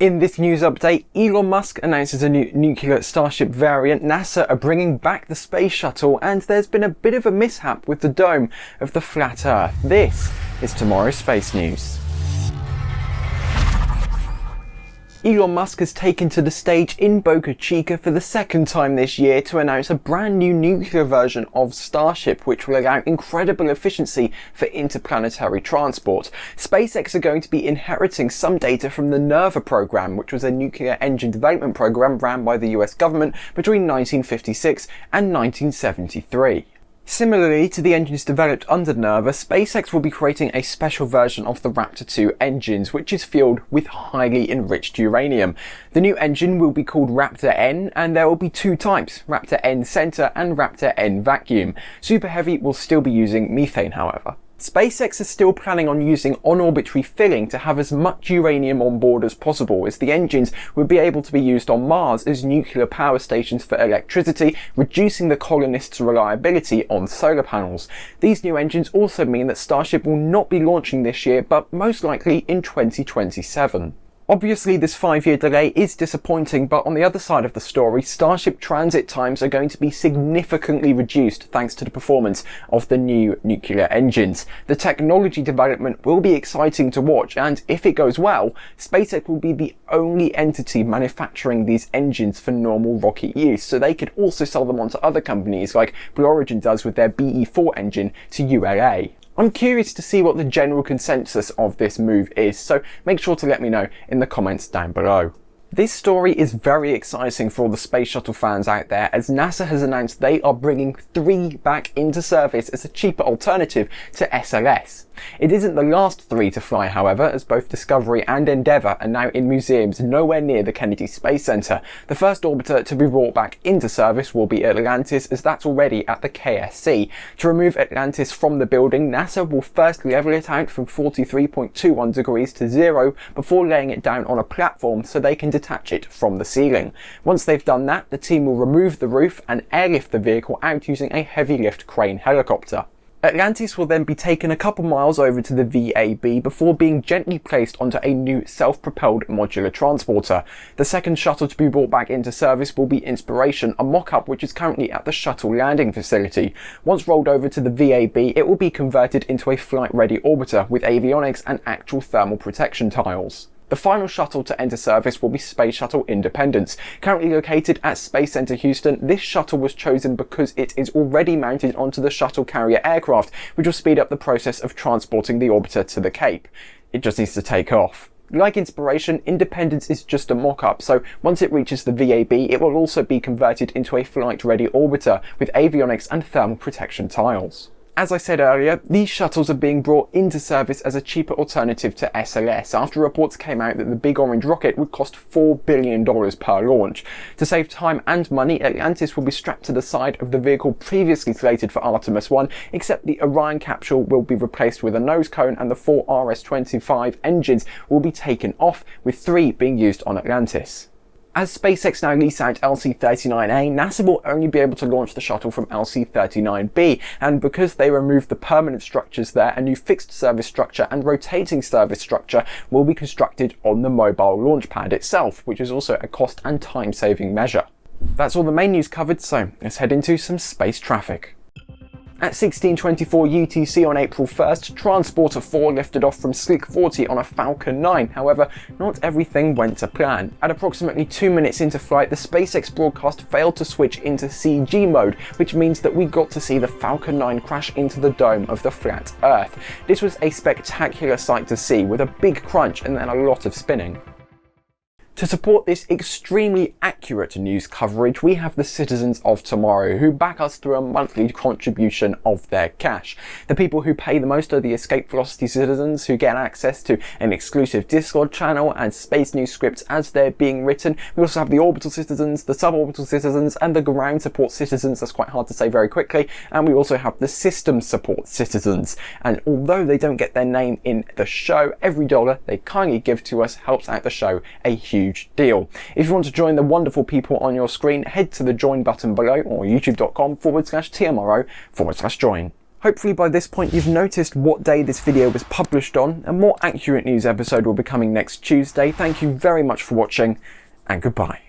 In this news update, Elon Musk announces a new nuclear Starship variant, NASA are bringing back the space shuttle, and there's been a bit of a mishap with the dome of the flat Earth. This is tomorrow's space news. Elon Musk has taken to the stage in Boca Chica for the second time this year to announce a brand new nuclear version of Starship which will allow incredible efficiency for interplanetary transport. SpaceX are going to be inheriting some data from the NERVA program which was a nuclear engine development program ran by the US government between 1956 and 1973. Similarly to the engines developed under NERVA, SpaceX will be creating a special version of the Raptor 2 engines, which is fueled with highly enriched uranium. The new engine will be called Raptor N, and there will be two types, Raptor N Center and Raptor N Vacuum. Super Heavy will still be using methane, however. SpaceX is still planning on using on-orbit refilling to have as much uranium on board as possible as the engines would be able to be used on Mars as nuclear power stations for electricity, reducing the colonists' reliability on solar panels. These new engines also mean that Starship will not be launching this year but most likely in 2027. Obviously this five year delay is disappointing but on the other side of the story Starship transit times are going to be significantly reduced thanks to the performance of the new nuclear engines. The technology development will be exciting to watch and if it goes well SpaceX will be the only entity manufacturing these engines for normal rocket use so they could also sell them on to other companies like Blue Origin does with their BE-4 engine to ULA. I'm curious to see what the general consensus of this move is, so make sure to let me know in the comments down below. This story is very exciting for all the space shuttle fans out there as NASA has announced they are bringing three back into service as a cheaper alternative to SLS. It isn't the last three to fly however as both Discovery and Endeavour are now in museums nowhere near the Kennedy Space Center. The first orbiter to be brought back into service will be Atlantis as that's already at the KSC. To remove Atlantis from the building NASA will first level it out from 43.21 degrees to zero before laying it down on a platform so they can detach it from the ceiling. Once they've done that, the team will remove the roof and airlift the vehicle out using a heavy lift crane helicopter. Atlantis will then be taken a couple miles over to the VAB before being gently placed onto a new self-propelled modular transporter. The second shuttle to be brought back into service will be Inspiration, a mock-up which is currently at the shuttle landing facility. Once rolled over to the VAB, it will be converted into a flight-ready orbiter with avionics and actual thermal protection tiles. The final shuttle to enter service will be Space Shuttle Independence. Currently located at Space Center Houston, this shuttle was chosen because it is already mounted onto the shuttle carrier aircraft, which will speed up the process of transporting the orbiter to the Cape. It just needs to take off. Like Inspiration, Independence is just a mock-up, so once it reaches the VAB, it will also be converted into a flight-ready orbiter with avionics and thermal protection tiles. As I said earlier, these shuttles are being brought into service as a cheaper alternative to SLS after reports came out that the Big Orange rocket would cost $4 billion per launch. To save time and money, Atlantis will be strapped to the side of the vehicle previously slated for Artemis 1, except the Orion capsule will be replaced with a nose cone and the four RS-25 engines will be taken off, with three being used on Atlantis. As SpaceX now lease out LC-39A, NASA will only be able to launch the shuttle from LC-39B, and because they removed the permanent structures there, a new fixed service structure and rotating service structure will be constructed on the mobile launch pad itself, which is also a cost and time-saving measure. That's all the main news covered, so let's head into some space traffic. At 1624 UTC on April 1st, Transporter 4 lifted off from Slick 40 on a Falcon 9. However, not everything went to plan. At approximately 2 minutes into flight, the SpaceX broadcast failed to switch into CG mode, which means that we got to see the Falcon 9 crash into the dome of the flat Earth. This was a spectacular sight to see, with a big crunch and then a lot of spinning. To support this extremely accurate news coverage, we have the citizens of tomorrow who back us through a monthly contribution of their cash. The people who pay the most are the Escape Velocity citizens who get access to an exclusive Discord channel and space news scripts as they're being written. We also have the Orbital citizens, the Suborbital citizens and the Ground Support citizens, that's quite hard to say very quickly, and we also have the System Support citizens. And although they don't get their name in the show, every dollar they kindly give to us helps out the show a huge huge deal. If you want to join the wonderful people on your screen, head to the join button below or youtube.com forward slash TMRO forward slash join. Hopefully by this point you've noticed what day this video was published on. A more accurate news episode will be coming next Tuesday. Thank you very much for watching and goodbye.